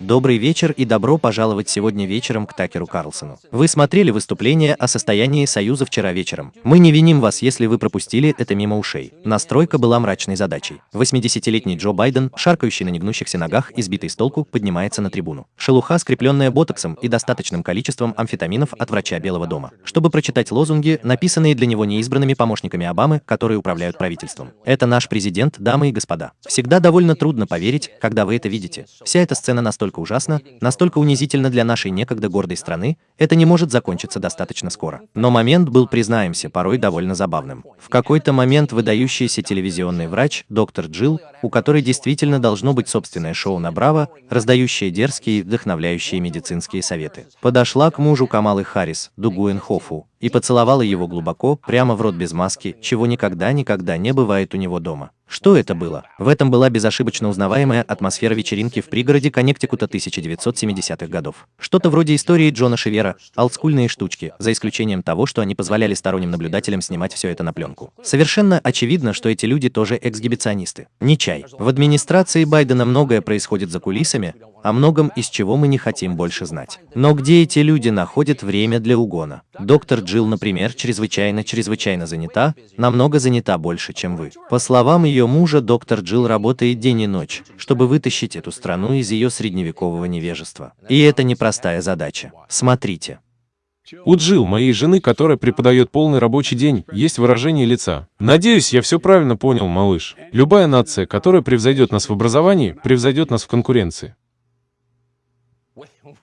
Добрый вечер и добро пожаловать сегодня вечером к Такеру Карлсону. Вы смотрели выступление о состоянии Союза вчера вечером. Мы не виним вас, если вы пропустили это мимо ушей. Настройка была мрачной задачей. 80-летний Джо Байден, шаркающий на негнущихся ногах и сбитый с толку, поднимается на трибуну. Шелуха, скрепленная ботоксом и достаточным количеством амфетаминов от врача Белого дома, чтобы прочитать лозунги, написанные для него неизбранными помощниками Обамы, которые управляют правительством. Это наш президент, дамы и господа. Всегда довольно трудно поверить, когда вы это видите. Вся эта сцена настолько настолько ужасно, настолько унизительно для нашей некогда гордой страны, это не может закончиться достаточно скоро. Но момент был, признаемся, порой довольно забавным. В какой-то момент выдающийся телевизионный врач, доктор Джилл, у которой действительно должно быть собственное шоу на Браво, раздающее дерзкие и вдохновляющие медицинские советы, подошла к мужу Камалы Харрис, Дугуэн Хофу, и поцеловала его глубоко, прямо в рот без маски, чего никогда-никогда не бывает у него дома. Что это было? В этом была безошибочно узнаваемая атмосфера вечеринки в пригороде Коннектикута 1970-х годов. Что-то вроде истории Джона Шивера, олдскульные штучки, за исключением того, что они позволяли сторонним наблюдателям снимать все это на пленку. Совершенно очевидно, что эти люди тоже эксгибиционисты. Не чай. В администрации Байдена многое происходит за кулисами, о многом из чего мы не хотим больше знать. Но где эти люди находят время для угона? Доктор Джилл, например, чрезвычайно-чрезвычайно занята, намного занята больше, чем вы. По словам ее мужа, доктор Джилл работает день и ночь, чтобы вытащить эту страну из ее средневекового невежества. И это непростая задача. Смотрите. У Джилл, моей жены, которая преподает полный рабочий день, есть выражение лица. Надеюсь, я все правильно понял, малыш. Любая нация, которая превзойдет нас в образовании, превзойдет нас в конкуренции.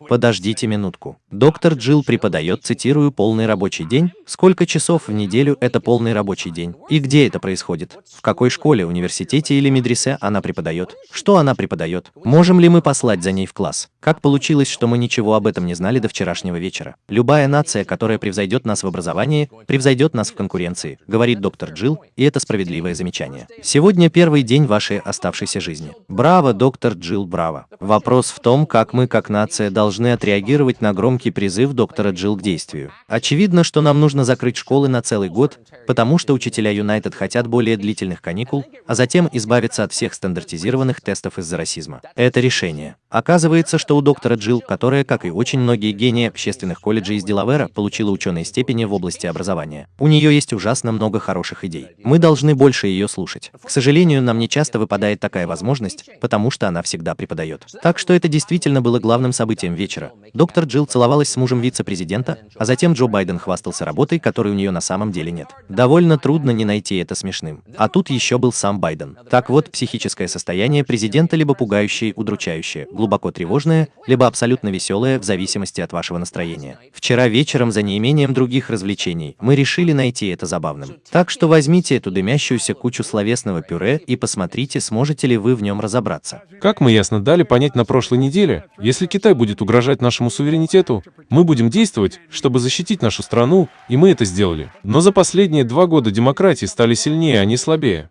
Подождите минутку. Доктор Джилл преподает, цитирую, полный рабочий день. Сколько часов в неделю это полный рабочий день? И где это происходит? В какой школе, университете или медресе она преподает? Что она преподает? Можем ли мы послать за ней в класс? Как получилось, что мы ничего об этом не знали до вчерашнего вечера? Любая нация, которая превзойдет нас в образовании, превзойдет нас в конкуренции, говорит доктор Джилл, и это справедливое замечание. Сегодня первый день вашей оставшейся жизни. Браво, доктор Джилл, браво. Вопрос в том, как мы, как нация, должны отреагировать на громкий призыв доктора Джилл к действию. Очевидно, что нам нужно закрыть школы на целый год, потому что учителя Юнайтед хотят более длительных каникул, а затем избавиться от всех стандартизированных тестов из-за расизма. Это решение. Оказывается, что у доктора Джилл, которая, как и очень многие гении общественных колледжей из Делавера, получила ученые степени в области образования. У нее есть ужасно много хороших идей. Мы должны больше ее слушать. К сожалению, нам не часто выпадает такая возможность, потому что она всегда преподает. Так что это действительно было главным событием вечера. Доктор Джилл целовалась с мужем вице-президента, а затем Джо Байден хвастался работой, которой у нее на самом деле нет. Довольно трудно не найти это смешным. А тут еще был сам Байден. Так вот, психическое состояние президента либо пугающее, удручающее, глубоко тревожное, либо абсолютно веселое в зависимости от вашего настроения. Вчера вечером, за неимением других развлечений, мы решили найти это забавным. Так что возьмите эту дымящуюся кучу словесного пюре и посмотрите, сможете ли вы в нем разобраться. Как мы ясно дали понять на прошлой неделе, если Китай будет будет угрожать нашему суверенитету, мы будем действовать, чтобы защитить нашу страну, и мы это сделали. Но за последние два года демократии стали сильнее, а не слабее.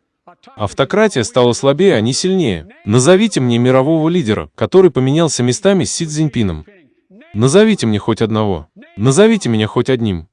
Автократия стала слабее, а не сильнее. Назовите мне мирового лидера, который поменялся местами с Си Цзиньпином. Назовите мне хоть одного. Назовите меня хоть одним.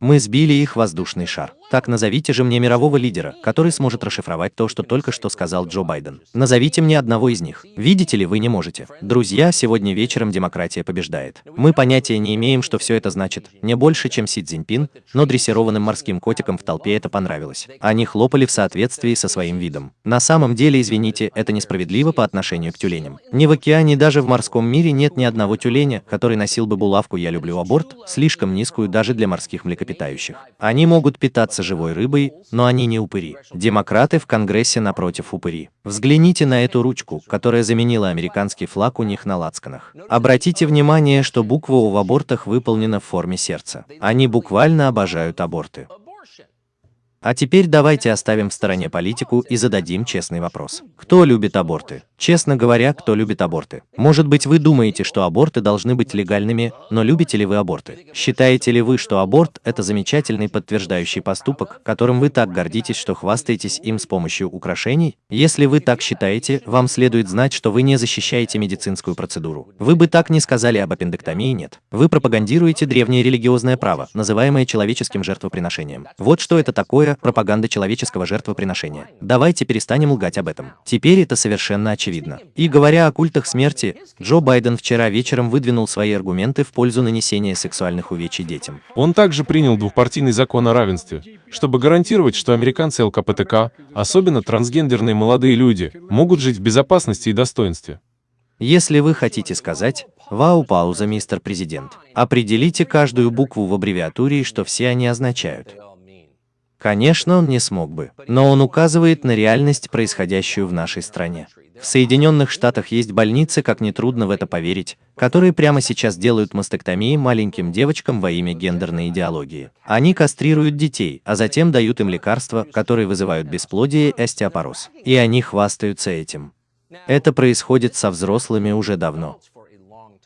Мы сбили их воздушный шар. Так назовите же мне мирового лидера, который сможет расшифровать то, что только что сказал Джо Байден. Назовите мне одного из них. Видите ли, вы не можете. Друзья, сегодня вечером демократия побеждает. Мы понятия не имеем, что все это значит. Не больше, чем Си Цзиньпин, но дрессированным морским котикам в толпе это понравилось. Они хлопали в соответствии со своим видом. На самом деле, извините, это несправедливо по отношению к тюленям. Ни в океане, даже в морском мире нет ни одного тюленя, который носил бы булавку «Я люблю аборт», слишком низкую даже для морских млекопитающих. Они могут питаться являются живой рыбой, но они не упыри. Демократы в Конгрессе напротив упыри. Взгляните на эту ручку, которая заменила американский флаг у них на лацканах. Обратите внимание, что буква У в абортах выполнена в форме сердца. Они буквально обожают аборты. А теперь давайте оставим в стороне политику и зададим честный вопрос. Кто любит аборты? Честно говоря, кто любит аборты? Может быть, вы думаете, что аборты должны быть легальными, но любите ли вы аборты? Считаете ли вы, что аборт – это замечательный подтверждающий поступок, которым вы так гордитесь, что хвастаетесь им с помощью украшений? Если вы так считаете, вам следует знать, что вы не защищаете медицинскую процедуру. Вы бы так не сказали об аппендэктомии, нет. Вы пропагандируете древнее религиозное право, называемое человеческим жертвоприношением. Вот что это такое пропаганда человеческого жертвоприношения. Давайте перестанем лгать об этом. Теперь это совершенно очевидно очевидно. И говоря о культах смерти, Джо Байден вчера вечером выдвинул свои аргументы в пользу нанесения сексуальных увечий детям. Он также принял двухпартийный закон о равенстве, чтобы гарантировать, что американцы ЛКПТК, особенно трансгендерные молодые люди, могут жить в безопасности и достоинстве. Если вы хотите сказать «Вау, пауза, мистер президент», определите каждую букву в аббревиатуре и что все они означают. Конечно, он не смог бы, но он указывает на реальность, происходящую в нашей стране. В Соединенных Штатах есть больницы, как нетрудно в это поверить, которые прямо сейчас делают мастектомии маленьким девочкам во имя гендерной идеологии. Они кастрируют детей, а затем дают им лекарства, которые вызывают бесплодие и остеопороз. И они хвастаются этим. Это происходит со взрослыми уже давно.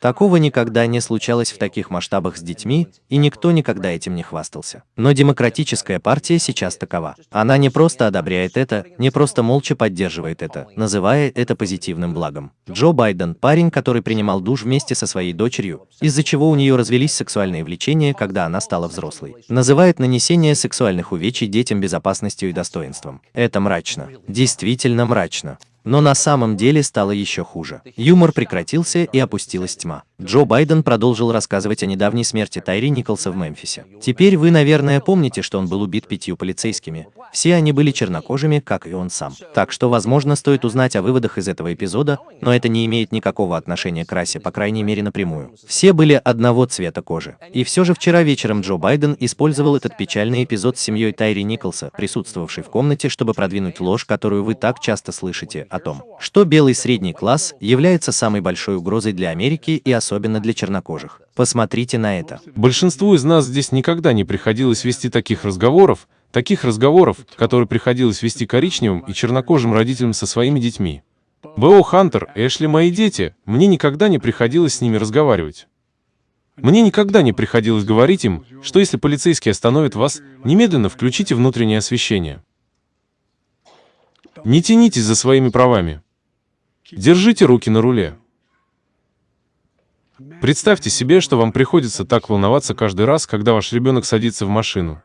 Такого никогда не случалось в таких масштабах с детьми, и никто никогда этим не хвастался. Но демократическая партия сейчас такова. Она не просто одобряет это, не просто молча поддерживает это, называя это позитивным благом. Джо Байден – парень, который принимал душ вместе со своей дочерью, из-за чего у нее развелись сексуальные влечения, когда она стала взрослой. Называет нанесение сексуальных увечий детям безопасностью и достоинством. Это мрачно. Действительно мрачно. Но на самом деле стало еще хуже. Юмор прекратился и опустилась тьма. Джо Байден продолжил рассказывать о недавней смерти Тайри Николса в Мемфисе. Теперь вы, наверное, помните, что он был убит пятью полицейскими. Все они были чернокожими, как и он сам. Так что, возможно, стоит узнать о выводах из этого эпизода, но это не имеет никакого отношения к расе, по крайней мере напрямую. Все были одного цвета кожи. И все же вчера вечером Джо Байден использовал этот печальный эпизод с семьей Тайри Николса, присутствовавшей в комнате, чтобы продвинуть ложь, которую вы так часто слышите, о том, что белый средний класс является самой большой угрозой для Америки и особенно для чернокожих. Посмотрите на это. Большинству из нас здесь никогда не приходилось вести таких разговоров, таких разговоров, которые приходилось вести коричневым и чернокожим родителям со своими детьми. Б.О. Хантер, Эшли мои дети, мне никогда не приходилось с ними разговаривать. Мне никогда не приходилось говорить им, что если полицейский остановит вас, немедленно включите внутреннее освещение. Не тянитесь за своими правами. Держите руки на руле. Представьте себе, что вам приходится так волноваться каждый раз, когда ваш ребенок садится в машину.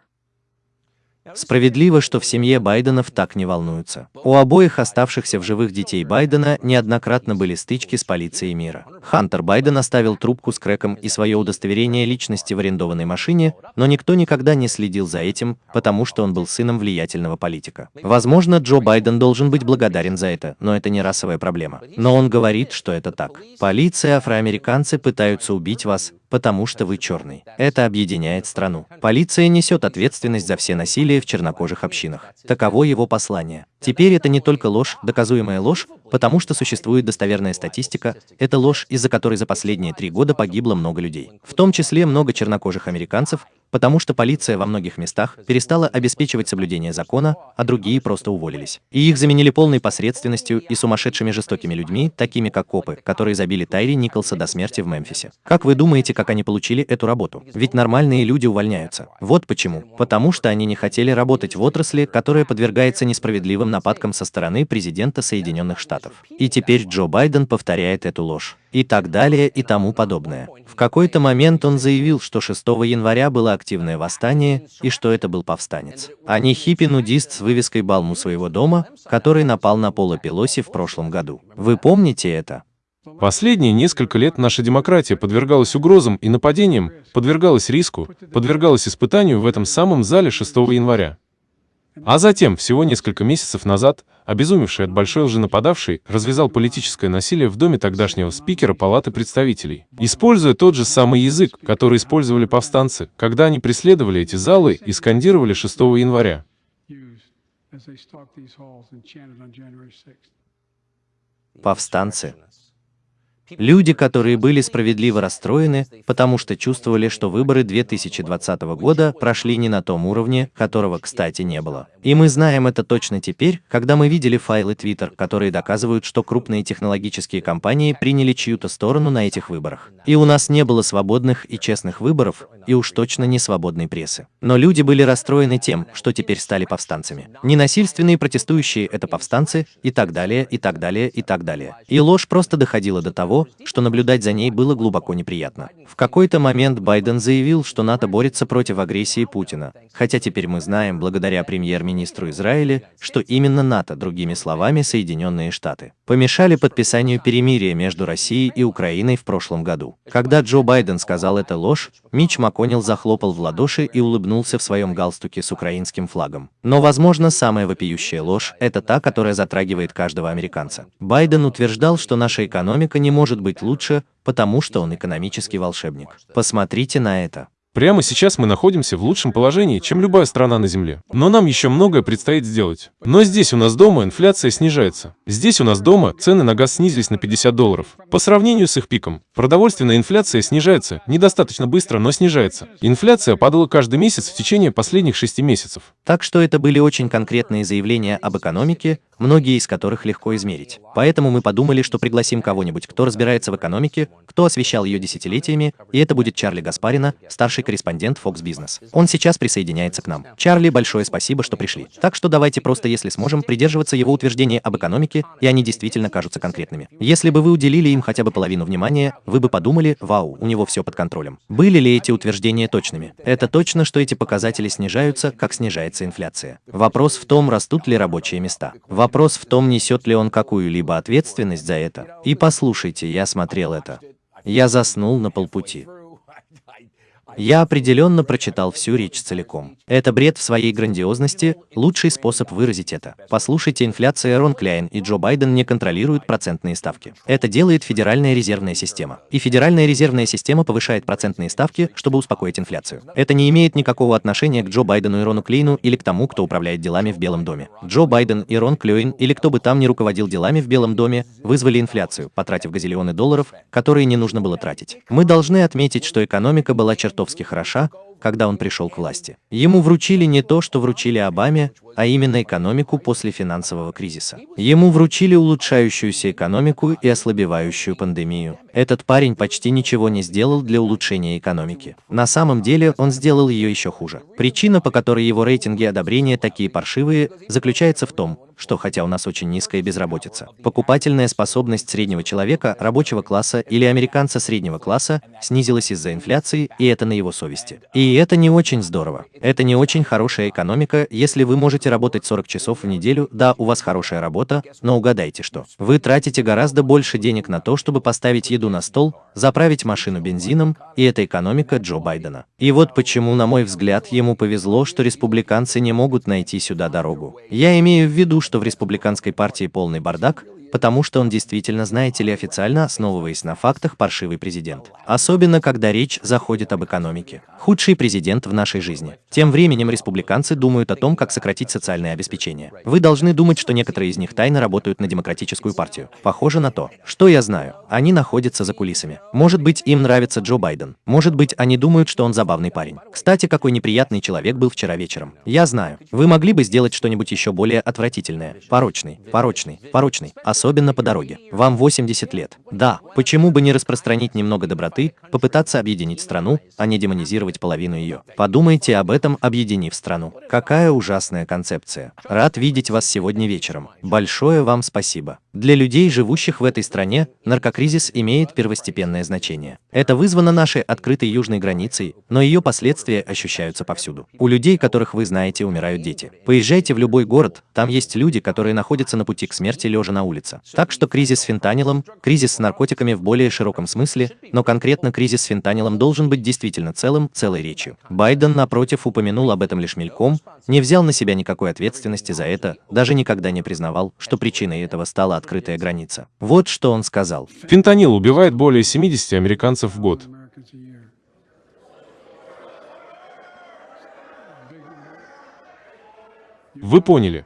Справедливо, что в семье Байденов так не волнуются. У обоих оставшихся в живых детей Байдена неоднократно были стычки с полицией мира. Хантер Байден оставил трубку с крэком и свое удостоверение личности в арендованной машине, но никто никогда не следил за этим, потому что он был сыном влиятельного политика. Возможно, Джо Байден должен быть благодарен за это, но это не расовая проблема. Но он говорит, что это так. Полиция, афроамериканцы пытаются убить вас, потому что вы черный. Это объединяет страну. Полиция несет ответственность за все насилие в чернокожих общинах. Таково его послание. Теперь это не только ложь, доказуемая ложь, потому что существует достоверная статистика, это ложь, из-за которой за последние три года погибло много людей. В том числе много чернокожих американцев, потому что полиция во многих местах перестала обеспечивать соблюдение закона, а другие просто уволились. И их заменили полной посредственностью и сумасшедшими жестокими людьми, такими как копы, которые забили Тайри Николса до смерти в Мемфисе. Как вы думаете, как они получили эту работу? Ведь нормальные люди увольняются. Вот почему. Потому что они не хотели работать в отрасли, которая подвергается несправедливым нападкам со стороны президента Соединенных Штатов. И теперь Джо Байден повторяет эту ложь и так далее и тому подобное. В какой-то момент он заявил, что 6 января было активное восстание и что это был повстанец, а не хиппи-нудист с вывеской Балму своего дома, который напал на Пола Пелоси в прошлом году. Вы помните это? Последние несколько лет наша демократия подвергалась угрозам и нападениям, подвергалась риску, подвергалась испытанию в этом самом зале 6 января. А затем, всего несколько месяцев назад, обезумевший от большой лжи нападавший развязал политическое насилие в доме тогдашнего спикера Палаты представителей, используя тот же самый язык, который использовали повстанцы, когда они преследовали эти залы и скандировали 6 января. Повстанцы. Люди, которые были справедливо расстроены, потому что чувствовали, что выборы 2020 года прошли не на том уровне, которого, кстати, не было. И мы знаем это точно теперь, когда мы видели файлы Twitter, которые доказывают, что крупные технологические компании приняли чью-то сторону на этих выборах. И у нас не было свободных и честных выборов, и уж точно не свободной прессы. Но люди были расстроены тем, что теперь стали повстанцами. Ненасильственные протестующие – это повстанцы, и так далее, и так далее, и так далее. И ложь просто доходила до того, что наблюдать за ней было глубоко неприятно. В какой-то момент Байден заявил, что НАТО борется против агрессии Путина, хотя теперь мы знаем, благодаря премьер-министру Израиля, что именно НАТО, другими словами, Соединенные Штаты, помешали подписанию перемирия между Россией и Украиной в прошлом году. Когда Джо Байден сказал это ложь, Мич Маконил захлопал в ладоши и улыбнулся в своем галстуке с украинским флагом. Но, возможно, самая вопиющая ложь – это та, которая затрагивает каждого американца. Байден утверждал, что наша экономика не может быть лучше, потому что он экономический волшебник. Посмотрите на это. Прямо сейчас мы находимся в лучшем положении, чем любая страна на Земле. Но нам еще многое предстоит сделать. Но здесь у нас дома инфляция снижается. Здесь у нас дома цены на газ снизились на 50 долларов. По сравнению с их пиком, продовольственная инфляция снижается, недостаточно быстро, но снижается. Инфляция падала каждый месяц в течение последних шести месяцев. Так что это были очень конкретные заявления об экономике, многие из которых легко измерить. Поэтому мы подумали, что пригласим кого-нибудь, кто разбирается в экономике, кто освещал ее десятилетиями, и это будет Чарли Гаспарина, старший корреспондент Fox Business. Он сейчас присоединяется к нам. Чарли, большое спасибо, что пришли. Так что давайте просто, если сможем, придерживаться его утверждений об экономике, и они действительно кажутся конкретными. Если бы вы уделили им хотя бы половину внимания, вы бы подумали, вау, у него все под контролем. Были ли эти утверждения точными? Это точно, что эти показатели снижаются, как снижается инфляция. Вопрос в том, растут ли рабочие места. Вопрос в том, несет ли он какую-либо ответственность за это. И послушайте, я смотрел это. Я заснул на полпути. Я определенно прочитал всю речь целиком. Это бред в своей грандиозности, лучший способ выразить это. Послушайте, инфляция Рон Кляйн и Джо Байден не контролируют процентные ставки. Это делает Федеральная резервная система. И Федеральная резервная система повышает процентные ставки, чтобы успокоить инфляцию. Это не имеет никакого отношения к Джо Байдену и Рону Клейну или к тому, кто управляет делами в Белом доме. Джо Байден и Рон Клейн или кто бы там ни руководил делами в Белом доме, вызвали инфляцию, потратив газиллионы долларов, которые не нужно было тратить. Мы должны отметить, что экономика была чертовски чертовски хороша, когда он пришел к власти. Ему вручили не то, что вручили Обаме, а именно экономику после финансового кризиса. Ему вручили улучшающуюся экономику и ослабевающую пандемию. Этот парень почти ничего не сделал для улучшения экономики. На самом деле он сделал ее еще хуже. Причина, по которой его рейтинги одобрения такие паршивые, заключается в том, что хотя у нас очень низкая безработица, покупательная способность среднего человека, рабочего класса или американца среднего класса снизилась из-за инфляции, и это на его совести. И это не очень здорово. Это не очень хорошая экономика, если вы можете работать 40 часов в неделю, да, у вас хорошая работа, но угадайте что. Вы тратите гораздо больше денег на то, чтобы поставить еду на стол, заправить машину бензином, и это экономика Джо Байдена. И вот почему, на мой взгляд, ему повезло, что республиканцы не могут найти сюда дорогу. Я имею в виду, что в республиканской партии полный бардак, потому что он действительно, знаете ли, официально основываясь на фактах, паршивый президент. Особенно, когда речь заходит об экономике. Худший президент в нашей жизни. Тем временем республиканцы думают о том, как сократить социальное обеспечение. Вы должны думать, что некоторые из них тайно работают на демократическую партию. Похоже на то. Что я знаю? Они находятся за кулисами. Может быть, им нравится Джо Байден. Может быть, они думают, что он забавный парень. Кстати, какой неприятный человек был вчера вечером. Я знаю. Вы могли бы сделать что-нибудь еще более отвратительное. Порочный, порочный, порочный особенно по дороге. Вам 80 лет. Да, почему бы не распространить немного доброты, попытаться объединить страну, а не демонизировать половину ее. Подумайте об этом, объединив страну. Какая ужасная концепция. Рад видеть вас сегодня вечером. Большое вам спасибо. Для людей, живущих в этой стране, наркокризис имеет первостепенное значение. Это вызвано нашей открытой южной границей, но ее последствия ощущаются повсюду. У людей, которых вы знаете, умирают дети. Поезжайте в любой город, там есть люди, которые находятся на пути к смерти лежа на улице. Так что кризис с фентанилом, кризис с наркотиками в более широком смысле, но конкретно кризис с фентанилом должен быть действительно целым, целой речью. Байден, напротив, упомянул об этом лишь мельком, не взял на себя никакой ответственности за это, даже никогда не признавал, что причиной этого стала открытая граница. Вот что он сказал. Фентанил убивает более 70 американцев в год. Вы поняли.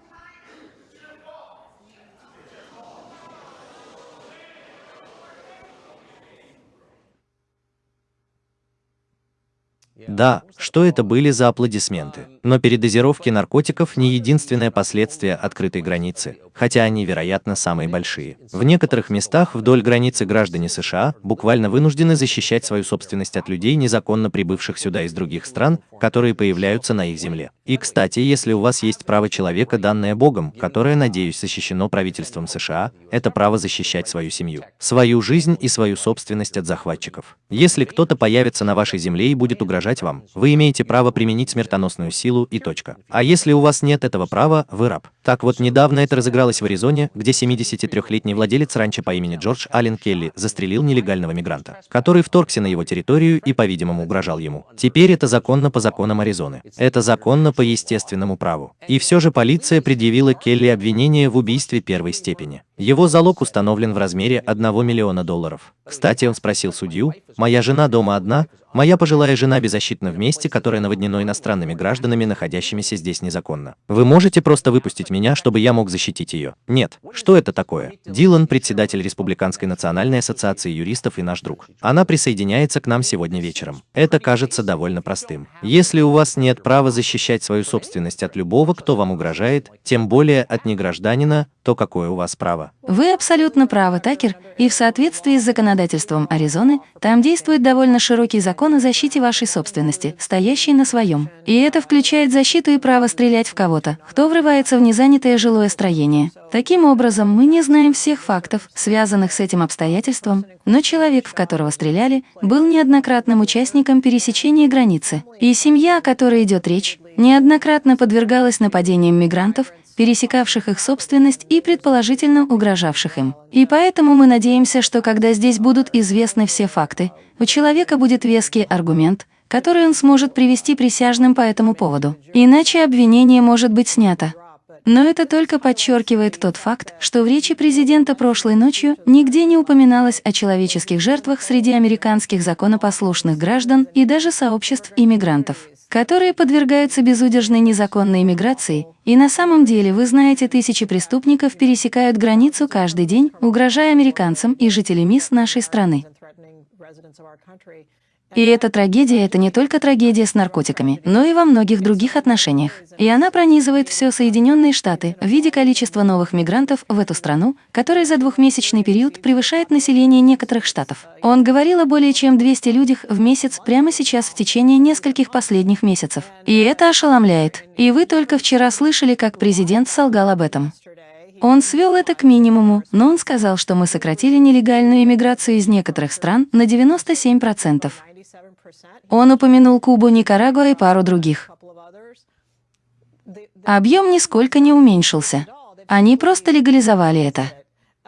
Да, что это были за аплодисменты? Но передозировки наркотиков не единственное последствие открытой границы, хотя они, вероятно, самые большие. В некоторых местах вдоль границы граждане США буквально вынуждены защищать свою собственность от людей, незаконно прибывших сюда из других стран, которые появляются на их земле. И, кстати, если у вас есть право человека, данное Богом, которое, надеюсь, защищено правительством США, это право защищать свою семью, свою жизнь и свою собственность от захватчиков. Если кто-то появится на вашей земле и будет угрожать вам, вы имеете право применить смертоносную силу и точка. А если у вас нет этого права, вы раб. Так вот, недавно это разыгралось в Аризоне, где 73-летний владелец ранчо по имени Джордж Аллен Келли застрелил нелегального мигранта, который вторгся на его территорию и, по-видимому, угрожал ему. Теперь это законно по законам Аризоны. Это законно по естественному праву. И все же полиция предъявила Келли обвинение в убийстве первой степени. Его залог установлен в размере 1 миллиона долларов. Кстати, он спросил судью, «Моя жена дома одна, Моя пожилая жена беззащитна в месте, которое наводнено иностранными гражданами, находящимися здесь незаконно. Вы можете просто выпустить меня, чтобы я мог защитить ее? Нет. Что это такое? Дилан, председатель Республиканской национальной ассоциации юристов и наш друг. Она присоединяется к нам сегодня вечером. Это кажется довольно простым. Если у вас нет права защищать свою собственность от любого, кто вам угрожает, тем более от негражданина, то какое у вас право? Вы абсолютно правы, Такер, и в соответствии с законодательством Аризоны, там действует довольно широкий закон о защите вашей собственности, стоящий на своем. И это включает защиту и право стрелять в кого-то, кто врывается в незанятое жилое строение. Таким образом, мы не знаем всех фактов, связанных с этим обстоятельством, но человек, в которого стреляли, был неоднократным участником пересечения границы. И семья, о которой идет речь, неоднократно подвергалась нападениям мигрантов пересекавших их собственность и предположительно угрожавших им. И поэтому мы надеемся, что когда здесь будут известны все факты, у человека будет веский аргумент, который он сможет привести присяжным по этому поводу. Иначе обвинение может быть снято. Но это только подчеркивает тот факт, что в речи президента прошлой ночью нигде не упоминалось о человеческих жертвах среди американских законопослушных граждан и даже сообществ иммигрантов которые подвергаются безудержной незаконной миграции, и на самом деле, вы знаете, тысячи преступников пересекают границу каждый день, угрожая американцам и жителям МИС нашей страны. И эта трагедия — это не только трагедия с наркотиками, но и во многих других отношениях. И она пронизывает все Соединенные Штаты в виде количества новых мигрантов в эту страну, которая за двухмесячный период превышает население некоторых штатов. Он говорил о более чем 200 людях в месяц прямо сейчас в течение нескольких последних месяцев. И это ошеломляет. И вы только вчера слышали, как президент солгал об этом. Он свел это к минимуму, но он сказал, что мы сократили нелегальную иммиграцию из некоторых стран на 97%. Он упомянул Кубу, Никарагуа и пару других. Объем нисколько не уменьшился. Они просто легализовали это.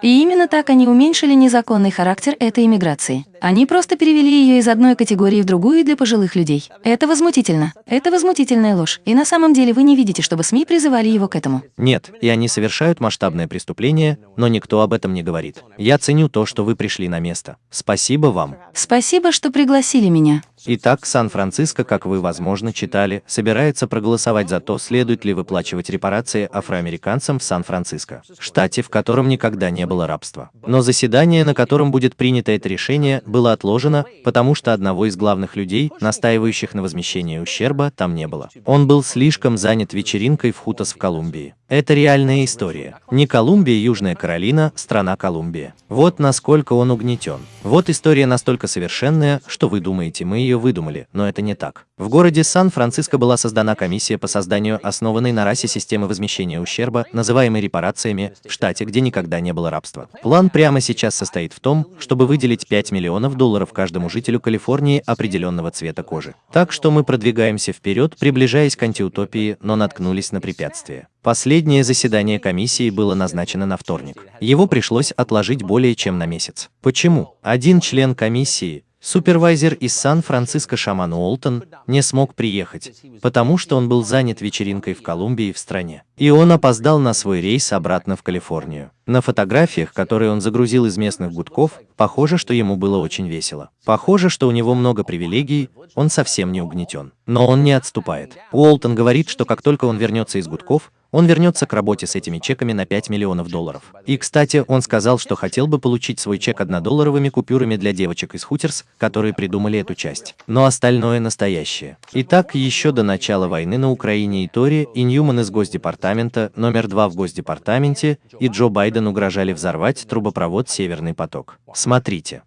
И именно так они уменьшили незаконный характер этой иммиграции. Они просто перевели ее из одной категории в другую для пожилых людей. Это возмутительно. Это возмутительная ложь. И на самом деле вы не видите, чтобы СМИ призывали его к этому. Нет, и они совершают масштабное преступление, но никто об этом не говорит. Я ценю то, что вы пришли на место. Спасибо вам. Спасибо, что пригласили меня. Итак, Сан-Франциско, как вы, возможно, читали, собирается проголосовать за то, следует ли выплачивать репарации афроамериканцам в Сан-Франциско, штате, в котором никогда не было рабства. Но заседание, на котором будет принято это решение, было отложено, потому что одного из главных людей, настаивающих на возмещении ущерба, там не было. Он был слишком занят вечеринкой в Хутас в Колумбии. Это реальная история. Не Колумбия, Южная Каролина, страна Колумбия. Вот насколько он угнетен. Вот история настолько совершенная, что вы думаете, мы ее выдумали, но это не так. В городе Сан-Франциско была создана комиссия по созданию основанной на расе системы возмещения ущерба, называемой репарациями, в штате, где никогда не было рабства. План прямо сейчас состоит в том, чтобы выделить 5 миллионов долларов каждому жителю Калифорнии определенного цвета кожи. Так что мы продвигаемся вперед, приближаясь к антиутопии, но наткнулись на препятствия. Последнее заседание комиссии было назначено на вторник. Его пришлось отложить более чем на месяц. Почему? Один член комиссии, Супервайзер из Сан-Франциско Шаман Уолтон не смог приехать, потому что он был занят вечеринкой в Колумбии в стране. И он опоздал на свой рейс обратно в Калифорнию. На фотографиях, которые он загрузил из местных гудков, похоже, что ему было очень весело. Похоже, что у него много привилегий, он совсем не угнетен. Но он не отступает. Уолтон говорит, что как только он вернется из гудков, он вернется к работе с этими чеками на 5 миллионов долларов. И, кстати, он сказал, что хотел бы получить свой чек однодолларовыми купюрами для девочек из Хутерс, которые придумали эту часть. Но остальное настоящее. Итак, еще до начала войны на Украине и Тори, и Ньюман из Госдепартамента, номер два в Госдепартаменте, и Джо Байден угрожали взорвать трубопровод «Северный поток». Смотрите.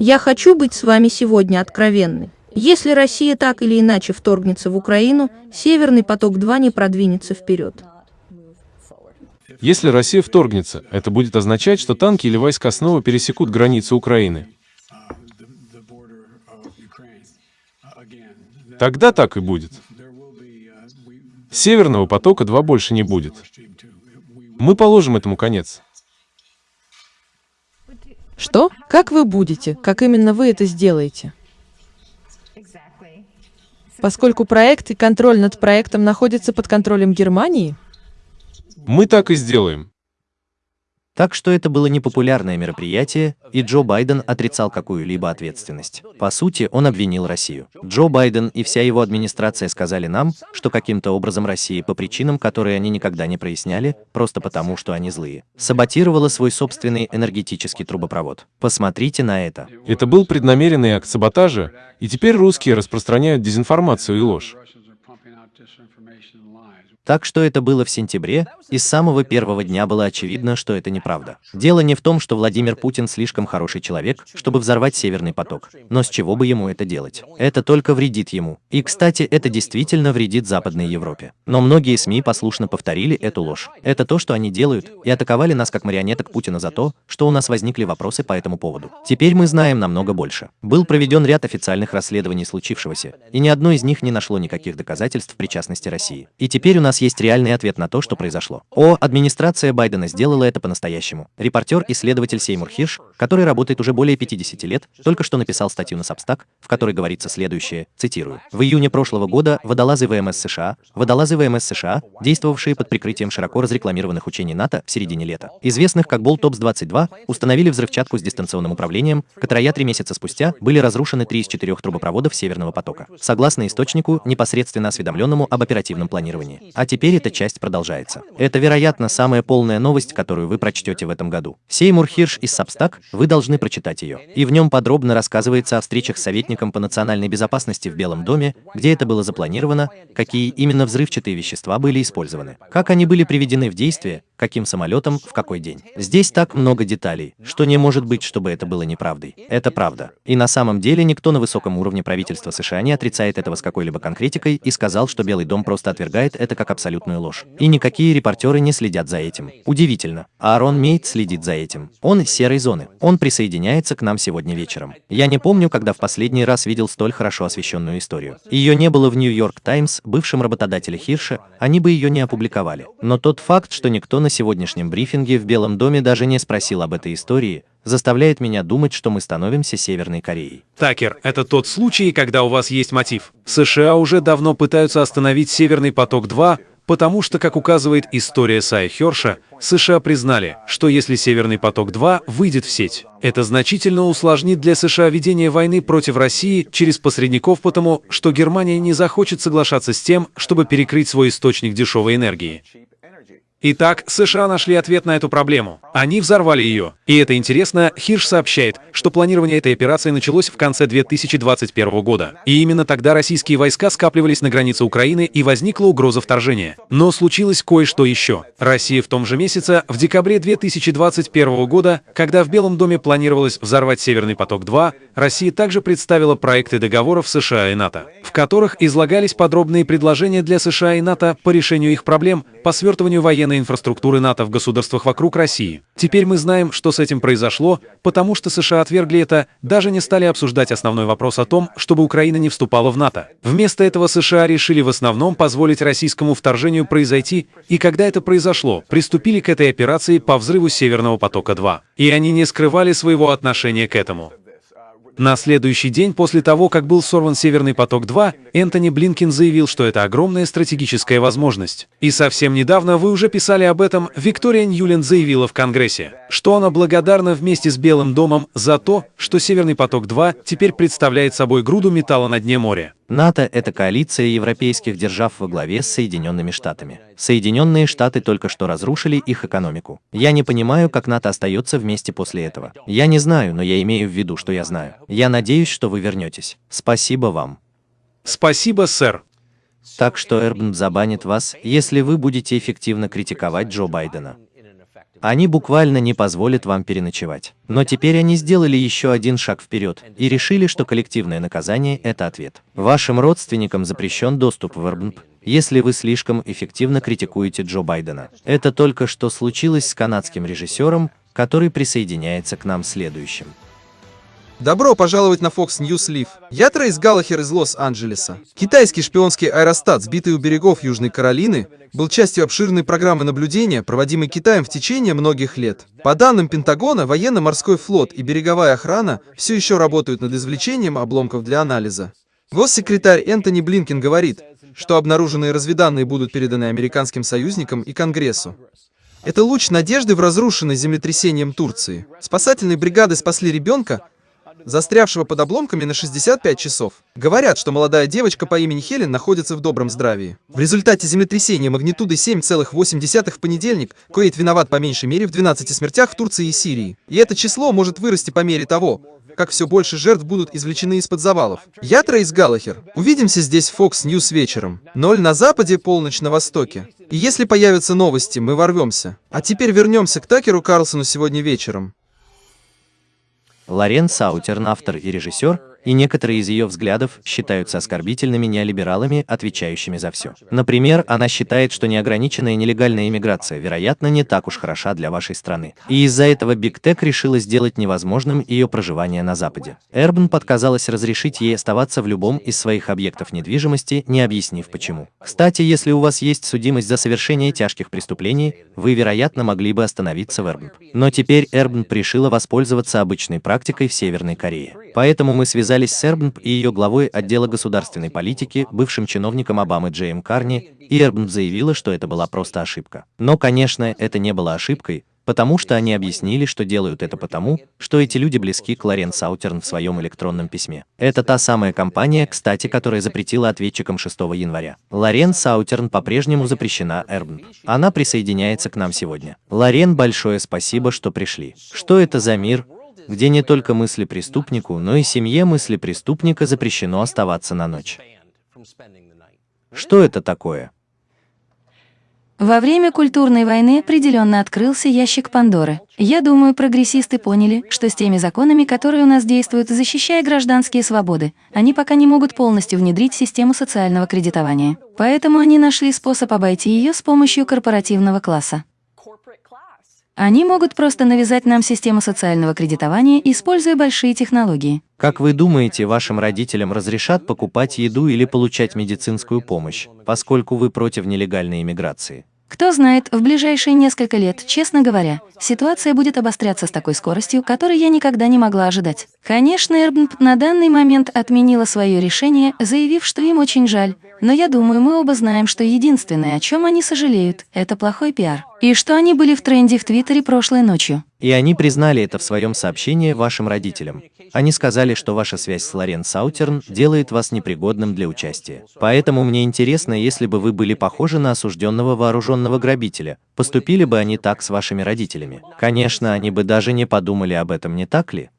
Я хочу быть с вами сегодня откровенной. Если Россия так или иначе вторгнется в Украину, Северный поток-2 не продвинется вперед. Если Россия вторгнется, это будет означать, что танки или войска снова пересекут границу Украины. Тогда так и будет. Северного потока-2 больше не будет. Мы положим этому конец. Что? Как вы будете? Как именно вы это сделаете? Поскольку проект и контроль над проектом находятся под контролем Германии? Мы так и сделаем. Так что это было непопулярное мероприятие, и Джо Байден отрицал какую-либо ответственность. По сути, он обвинил Россию. Джо Байден и вся его администрация сказали нам, что каким-то образом Россия по причинам, которые они никогда не проясняли, просто потому, что они злые, саботировала свой собственный энергетический трубопровод. Посмотрите на это. Это был преднамеренный акт саботажа, и теперь русские распространяют дезинформацию и ложь. Так что это было в сентябре, и с самого первого дня было очевидно, что это неправда. Дело не в том, что Владимир Путин слишком хороший человек, чтобы взорвать Северный поток, но с чего бы ему это делать? Это только вредит ему. И, кстати, это действительно вредит Западной Европе. Но многие СМИ послушно повторили эту ложь. Это то, что они делают, и атаковали нас как марионеток Путина за то, что у нас возникли вопросы по этому поводу. Теперь мы знаем намного больше. Был проведен ряд официальных расследований случившегося, и ни одно из них не нашло никаких доказательств причастности России. И теперь у нас есть реальный ответ на то, что произошло. О, администрация Байдена сделала это по-настоящему. Репортер-исследователь Сеймур Хирш, который работает уже более 50 лет, только что написал статью на Substack, в которой говорится следующее, цитирую. В июне прошлого года водолазы ВМС США, водолазы ВМС США, действовавшие под прикрытием широко разрекламированных учений НАТО в середине лета, известных как Болтопс-22, установили взрывчатку с дистанционным управлением, которая три месяца спустя были разрушены три из четырех трубопроводов Северного потока, согласно источнику, непосредственно осведомленному об оперативном планировании. А теперь эта часть продолжается. Это, вероятно, самая полная новость, которую вы прочтете в этом году. Сеймур Хирш из Substack, вы должны прочитать ее. И в нем подробно рассказывается о встречах с советником по национальной безопасности в Белом доме, где это было запланировано, какие именно взрывчатые вещества были использованы, как они были приведены в действие, каким самолетом, в какой день. Здесь так много деталей, что не может быть, чтобы это было неправдой. Это правда. И на самом деле никто на высоком уровне правительства США не отрицает этого с какой-либо конкретикой и сказал, что Белый дом просто отвергает это как абсолютную ложь. И никакие репортеры не следят за этим. Удивительно. Аарон Мейт следит за этим. Он из серой зоны. Он присоединяется к нам сегодня вечером. Я не помню, когда в последний раз видел столь хорошо освещенную историю. Ее не было в Нью-Йорк Таймс, бывшем работодателе Хирша, они бы ее не опубликовали. Но тот факт, что никто на сегодняшнем брифинге в Белом доме даже не спросил об этой истории, заставляет меня думать, что мы становимся Северной Кореей. Такер, это тот случай, когда у вас есть мотив. США уже давно пытаются остановить Северный поток-2, потому что, как указывает история Сая Херша, США признали, что если Северный поток-2 выйдет в сеть, это значительно усложнит для США ведение войны против России через посредников, потому что Германия не захочет соглашаться с тем, чтобы перекрыть свой источник дешевой энергии. Итак, США нашли ответ на эту проблему. Они взорвали ее. И это интересно, Хирш сообщает, что планирование этой операции началось в конце 2021 года. И именно тогда российские войска скапливались на границе Украины и возникла угроза вторжения. Но случилось кое-что еще. Россия в том же месяце, в декабре 2021 года, когда в Белом доме планировалось взорвать Северный поток-2, Россия также представила проекты договоров США и НАТО, в которых излагались подробные предложения для США и НАТО по решению их проблем, по свертыванию военной военной инфраструктуры НАТО в государствах вокруг России. Теперь мы знаем, что с этим произошло, потому что США отвергли это, даже не стали обсуждать основной вопрос о том, чтобы Украина не вступала в НАТО. Вместо этого США решили в основном позволить российскому вторжению произойти, и когда это произошло, приступили к этой операции по взрыву Северного потока-2. И они не скрывали своего отношения к этому. На следующий день после того, как был сорван «Северный поток-2», Энтони Блинкин заявил, что это огромная стратегическая возможность. И совсем недавно вы уже писали об этом, Виктория Ньюленд заявила в Конгрессе, что она благодарна вместе с Белым домом за то, что «Северный поток-2» теперь представляет собой груду металла на дне моря. НАТО – это коалиция европейских держав во главе с Соединенными Штатами. Соединенные Штаты только что разрушили их экономику. Я не понимаю, как НАТО остается вместе после этого. Я не знаю, но я имею в виду, что я знаю. Я надеюсь, что вы вернетесь. Спасибо вам. Спасибо, сэр. Так что Эрбн забанит вас, если вы будете эффективно критиковать Джо Байдена. Они буквально не позволят вам переночевать. Но теперь они сделали еще один шаг вперед и решили, что коллективное наказание – это ответ. Вашим родственникам запрещен доступ в РБНП, если вы слишком эффективно критикуете Джо Байдена. Это только что случилось с канадским режиссером, который присоединяется к нам следующим. Добро пожаловать на Fox News Live. Я Трейс Галлахер из Лос-Анджелеса. Китайский шпионский аэростат, сбитый у берегов Южной Каролины, был частью обширной программы наблюдения, проводимой Китаем в течение многих лет. По данным Пентагона, военно-морской флот и береговая охрана все еще работают над извлечением обломков для анализа. Госсекретарь Энтони Блинкин говорит, что обнаруженные разведанные будут переданы американским союзникам и Конгрессу. Это луч надежды в разрушенной землетрясением Турции. Спасательные бригады спасли ребенка, застрявшего под обломками на 65 часов. Говорят, что молодая девочка по имени Хелен находится в добром здравии. В результате землетрясения магнитудой 7,8 в понедельник Куэйт виноват по меньшей мере в 12 смертях в Турции и Сирии. И это число может вырасти по мере того, как все больше жертв будут извлечены из-под завалов. Я Трейс Галлахер. Увидимся здесь в Fox News вечером. Ноль на западе, полночь на востоке. И если появятся новости, мы ворвемся. А теперь вернемся к Такеру Карлсону сегодня вечером. Лорен Саутерн, автор и режиссер, и некоторые из ее взглядов считаются оскорбительными неолибералами, отвечающими за все. Например, она считает, что неограниченная нелегальная иммиграция, вероятно, не так уж хороша для вашей страны. И из-за этого Big Tech решила сделать невозможным ее проживание на Западе. Airbnb отказалось разрешить ей оставаться в любом из своих объектов недвижимости, не объяснив почему. Кстати, если у вас есть судимость за совершение тяжких преступлений, вы, вероятно, могли бы остановиться в Airbnb. Но теперь Airbnb решила воспользоваться обычной практикой в Северной Корее. Поэтому мы связали связались с Airbnb и ее главой отдела государственной политики, бывшим чиновником Обамы Джейм Карни, и Airbnb заявила, что это была просто ошибка. Но, конечно, это не была ошибкой, потому что они объяснили, что делают это потому, что эти люди близки к Лорен Саутерн в своем электронном письме. Это та самая компания, кстати, которая запретила ответчикам 6 января. Лорен Саутерн по-прежнему запрещена Эрбн. Она присоединяется к нам сегодня. Лорен, большое спасибо, что пришли. Что это за мир, где не только мысли преступнику, но и семье мысли преступника запрещено оставаться на ночь. Что это такое? Во время культурной войны определенно открылся ящик Пандоры. Я думаю, прогрессисты поняли, что с теми законами, которые у нас действуют, защищая гражданские свободы, они пока не могут полностью внедрить систему социального кредитования. Поэтому они нашли способ обойти ее с помощью корпоративного класса. Они могут просто навязать нам систему социального кредитования, используя большие технологии. Как вы думаете, вашим родителям разрешат покупать еду или получать медицинскую помощь, поскольку вы против нелегальной иммиграции? Кто знает, в ближайшие несколько лет, честно говоря, ситуация будет обостряться с такой скоростью, которой я никогда не могла ожидать. Конечно, Эрбнп на данный момент отменила свое решение, заявив, что им очень жаль, но я думаю, мы оба знаем, что единственное, о чем они сожалеют, это плохой пиар. И что они были в тренде в Твиттере прошлой ночью. И они признали это в своем сообщении вашим родителям. Они сказали, что ваша связь с Лорен Саутерн делает вас непригодным для участия. Поэтому мне интересно, если бы вы были похожи на осужденного вооруженного грабителя, поступили бы они так с вашими родителями? Конечно, они бы даже не подумали об этом, не так ли?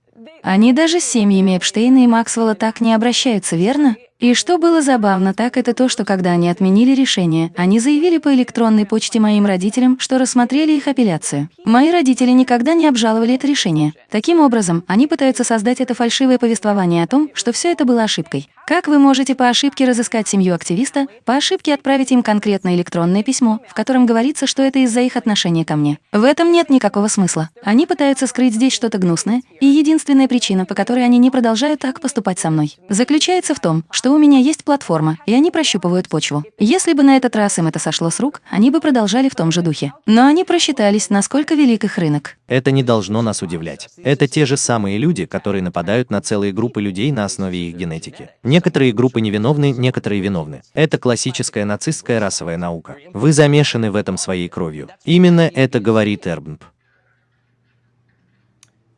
Они даже с семьями Эпштейна и Максвелла так не обращаются, верно? И что было забавно, так это то, что когда они отменили решение, они заявили по электронной почте моим родителям, что рассмотрели их апелляцию. Мои родители никогда не обжаловали это решение. Таким образом, они пытаются создать это фальшивое повествование о том, что все это было ошибкой. Как вы можете по ошибке разыскать семью активиста, по ошибке отправить им конкретное электронное письмо, в котором говорится, что это из-за их отношения ко мне? В этом нет никакого смысла. Они пытаются скрыть здесь что-то гнусное, и единственная причина, по которой они не продолжают так поступать со мной, заключается в том, что у меня есть платформа, и они прощупывают почву. Если бы на этот раз им это сошло с рук, они бы продолжали в том же духе. Но они просчитались, насколько велик их рынок. Это не должно нас удивлять. Это те же самые люди, которые нападают на целые группы людей на основе их генетики. Некоторые группы невиновны, некоторые виновны. Это классическая нацистская расовая наука. Вы замешаны в этом своей кровью. Именно это говорит Эрбнп.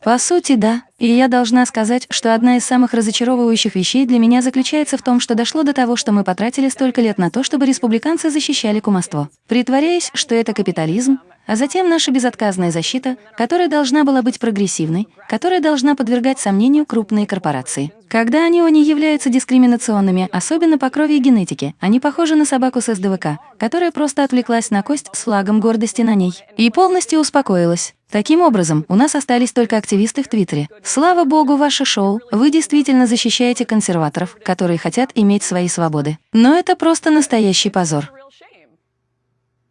По сути, да. И я должна сказать, что одна из самых разочаровывающих вещей для меня заключается в том, что дошло до того, что мы потратили столько лет на то, чтобы республиканцы защищали кумовство. Притворяясь, что это капитализм, а затем наша безотказная защита, которая должна была быть прогрессивной, которая должна подвергать сомнению крупные корпорации. Когда они не являются дискриминационными, особенно по крови и генетике, они похожи на собаку с СДВК, которая просто отвлеклась на кость с флагом гордости на ней и полностью успокоилась. Таким образом, у нас остались только активисты в Твиттере. Слава богу, ваше шоу. Вы действительно защищаете консерваторов, которые хотят иметь свои свободы. Но это просто настоящий позор.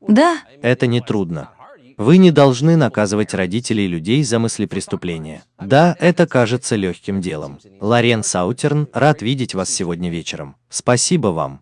Да, Это не трудно. Вы не должны наказывать родителей людей за мысли преступления. Да, это кажется легким делом. Лорен Саутерн, рад видеть вас сегодня вечером. Спасибо вам.